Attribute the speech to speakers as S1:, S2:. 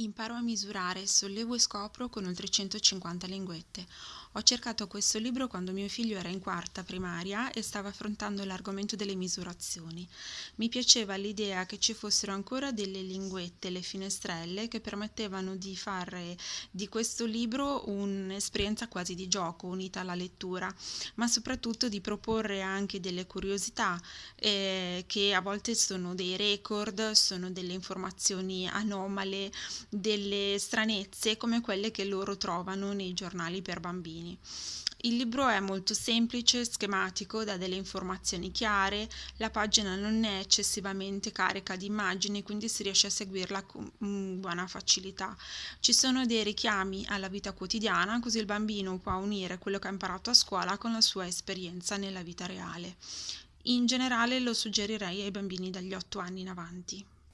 S1: Imparo a misurare, sollevo e scopro con oltre 150 linguette. Ho cercato questo libro quando mio figlio era in quarta primaria e stava affrontando l'argomento delle misurazioni. Mi piaceva l'idea che ci fossero ancora delle linguette, le finestrelle, che permettevano di fare di questo libro un'esperienza quasi di gioco unita alla lettura, ma soprattutto di proporre anche delle curiosità eh, che a volte sono dei record, sono delle informazioni anomale, delle stranezze come quelle che loro trovano nei giornali per bambini. Il libro è molto semplice, schematico, dà delle informazioni chiare, la pagina non è eccessivamente carica di immagini, quindi si riesce a seguirla con buona facilità. Ci sono dei richiami alla vita quotidiana, così il bambino può unire quello che ha imparato a scuola con la sua esperienza nella vita reale. In generale lo suggerirei ai bambini dagli 8 anni in avanti.